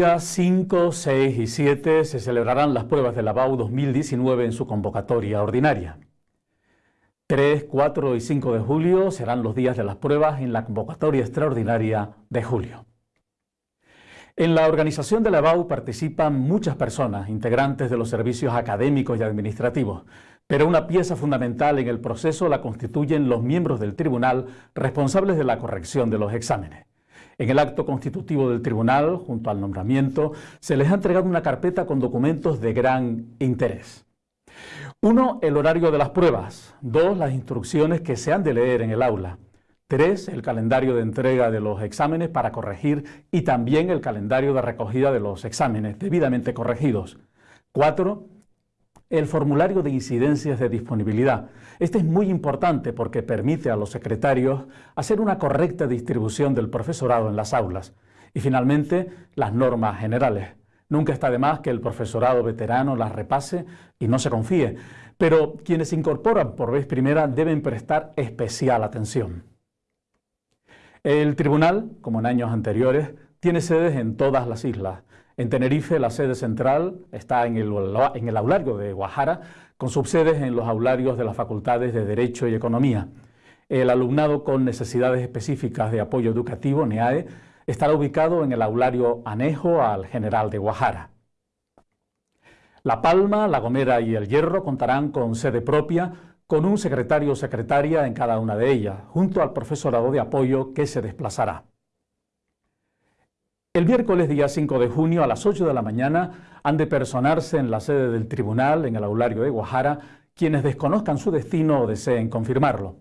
días 5, 6 y 7 se celebrarán las pruebas de la BAU 2019 en su convocatoria ordinaria. 3, 4 y 5 de julio serán los días de las pruebas en la convocatoria extraordinaria de julio. En la organización de la BAU participan muchas personas, integrantes de los servicios académicos y administrativos, pero una pieza fundamental en el proceso la constituyen los miembros del tribunal responsables de la corrección de los exámenes. En el acto constitutivo del tribunal, junto al nombramiento, se les ha entregado una carpeta con documentos de gran interés. Uno, el horario de las pruebas. Dos, las instrucciones que se han de leer en el aula. Tres, el calendario de entrega de los exámenes para corregir y también el calendario de recogida de los exámenes debidamente corregidos. Cuatro, el formulario de incidencias de disponibilidad. Este es muy importante porque permite a los secretarios hacer una correcta distribución del profesorado en las aulas. Y finalmente, las normas generales. Nunca está de más que el profesorado veterano las repase y no se confíe, pero quienes se incorporan por vez primera deben prestar especial atención. El tribunal, como en años anteriores, tiene sedes en todas las islas en Tenerife, la sede central está en el, aulario de Guajara, con subsedes en los aularios de las facultades de Derecho y Economía. El alumnado con necesidades específicas de apoyo educativo, NEAE, estará ubicado en el aulario anejo al General de Guajara. La Palma, La Gomera y El Hierro contarán con sede propia, con un secretario o secretaria en cada una de ellas, junto al profesorado de apoyo que se desplazará. El miércoles día 5 de junio a las 8 de la mañana han de personarse en la sede del tribunal, en el aulario de Guajara, quienes desconozcan su destino o deseen confirmarlo.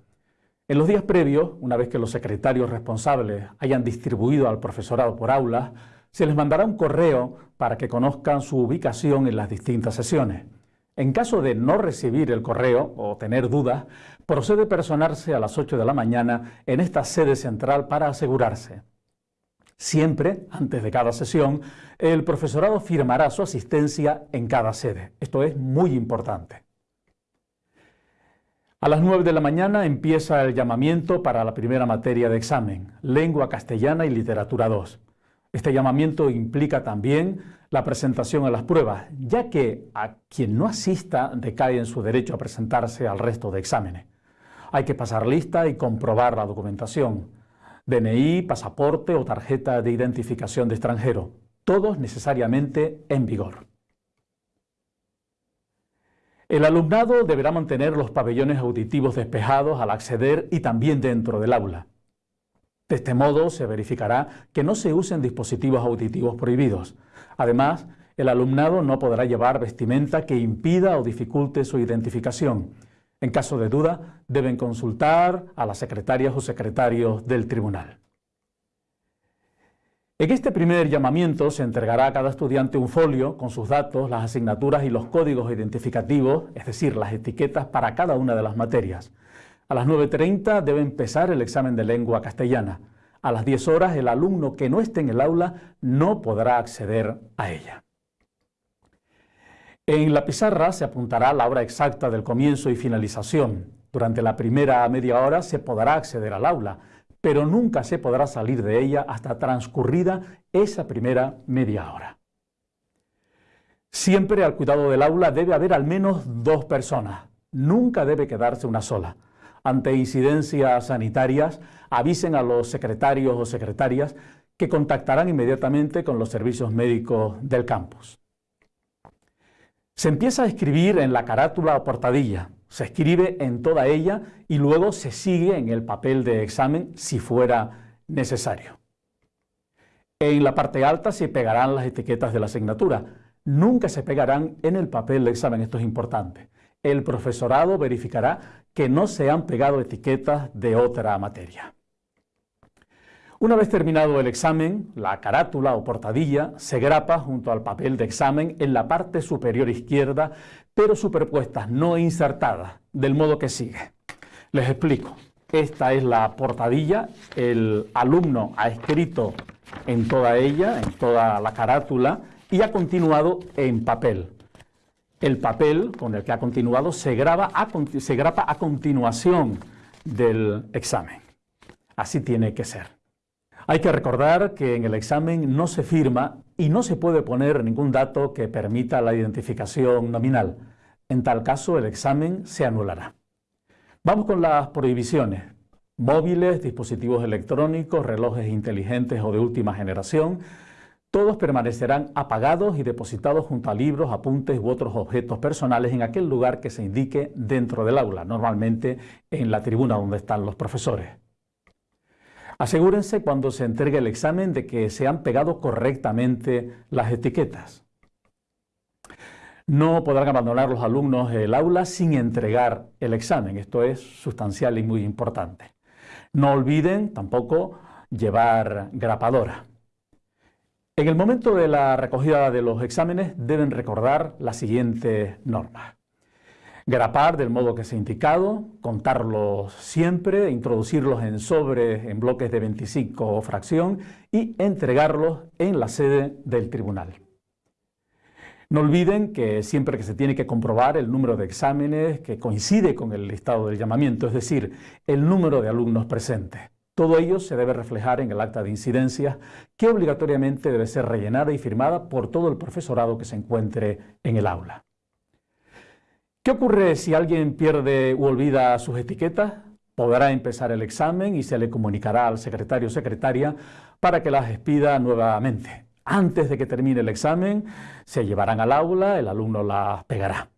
En los días previos, una vez que los secretarios responsables hayan distribuido al profesorado por aulas, se les mandará un correo para que conozcan su ubicación en las distintas sesiones. En caso de no recibir el correo o tener dudas, procede personarse a las 8 de la mañana en esta sede central para asegurarse. Siempre, antes de cada sesión, el profesorado firmará su asistencia en cada sede. Esto es muy importante. A las 9 de la mañana empieza el llamamiento para la primera materia de examen, Lengua Castellana y Literatura 2. Este llamamiento implica también la presentación a las pruebas, ya que a quien no asista decae en su derecho a presentarse al resto de exámenes. Hay que pasar lista y comprobar la documentación. DNI, pasaporte o tarjeta de identificación de extranjero, todos necesariamente en vigor. El alumnado deberá mantener los pabellones auditivos despejados al acceder y también dentro del aula. De este modo se verificará que no se usen dispositivos auditivos prohibidos. Además, el alumnado no podrá llevar vestimenta que impida o dificulte su identificación en caso de duda, deben consultar a las secretarias o secretarios del tribunal. En este primer llamamiento se entregará a cada estudiante un folio con sus datos, las asignaturas y los códigos identificativos, es decir, las etiquetas para cada una de las materias. A las 9.30 debe empezar el examen de lengua castellana. A las 10 horas el alumno que no esté en el aula no podrá acceder a ella. En la pizarra se apuntará la hora exacta del comienzo y finalización. Durante la primera media hora se podrá acceder al aula, pero nunca se podrá salir de ella hasta transcurrida esa primera media hora. Siempre al cuidado del aula debe haber al menos dos personas. Nunca debe quedarse una sola. Ante incidencias sanitarias, avisen a los secretarios o secretarias que contactarán inmediatamente con los servicios médicos del campus. Se empieza a escribir en la carátula o portadilla, se escribe en toda ella y luego se sigue en el papel de examen si fuera necesario. En la parte alta se pegarán las etiquetas de la asignatura. Nunca se pegarán en el papel de examen, esto es importante. El profesorado verificará que no se han pegado etiquetas de otra materia. Una vez terminado el examen, la carátula o portadilla se grapa junto al papel de examen en la parte superior izquierda, pero superpuestas, no insertadas, del modo que sigue. Les explico. Esta es la portadilla, el alumno ha escrito en toda ella, en toda la carátula, y ha continuado en papel. El papel con el que ha continuado se, graba grapa a continuación del examen. Así tiene que ser. Hay que recordar que en el examen no se firma y no se puede poner ningún dato que permita la identificación nominal. En tal caso, el examen se anulará. Vamos con las prohibiciones. Móviles, dispositivos electrónicos, relojes inteligentes o de última generación, todos permanecerán apagados y depositados junto a libros, apuntes u otros objetos personales en aquel lugar que se indique dentro del aula, normalmente en la tribuna donde están los profesores. Asegúrense cuando se entregue el examen de que se han pegado correctamente las etiquetas. No podrán abandonar los alumnos el aula sin entregar el examen. Esto es sustancial y muy importante. No olviden tampoco llevar grapadora. En el momento de la recogida de los exámenes deben recordar las siguientes normas. Grapar del modo que se ha indicado, contarlos siempre, introducirlos en sobres en bloques de 25 fracción y entregarlos en la sede del tribunal. No olviden que siempre que se tiene que comprobar el número de exámenes que coincide con el listado del llamamiento, es decir, el número de alumnos presentes. Todo ello se debe reflejar en el acta de incidencia que obligatoriamente debe ser rellenada y firmada por todo el profesorado que se encuentre en el aula. ¿Qué ocurre si alguien pierde u olvida sus etiquetas? Podrá empezar el examen y se le comunicará al secretario o secretaria para que las expida nuevamente. Antes de que termine el examen, se llevarán al aula, el alumno las pegará.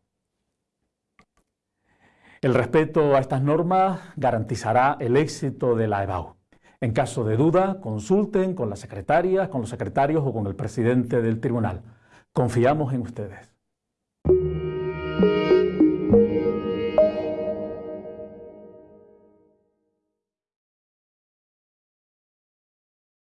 El respeto a estas normas garantizará el éxito de la EBAU. En caso de duda, consulten con la secretaria, con los secretarios o con el presidente del tribunal. Confiamos en ustedes.